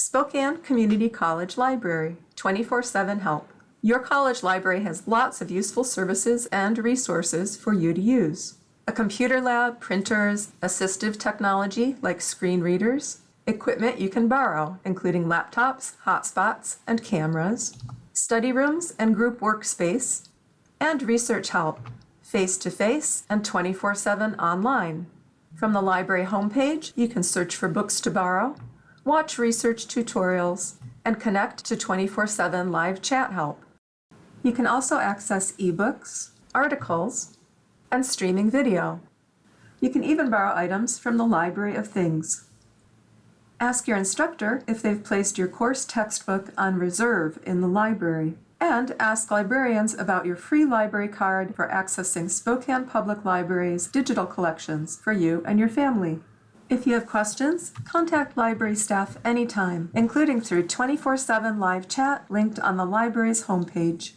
Spokane Community College Library, 24-7 help. Your college library has lots of useful services and resources for you to use. A computer lab, printers, assistive technology like screen readers, equipment you can borrow, including laptops, hotspots, and cameras, study rooms and group workspace, and research help, face-to-face and 24-7 online. From the library homepage, you can search for books to borrow, watch research tutorials, and connect to 24-7 live chat help. You can also access ebooks, articles, and streaming video. You can even borrow items from the Library of Things. Ask your instructor if they've placed your course textbook on reserve in the library. And ask librarians about your free library card for accessing Spokane Public Library's digital collections for you and your family. If you have questions, contact library staff anytime, including through 24-7 live chat linked on the library's homepage.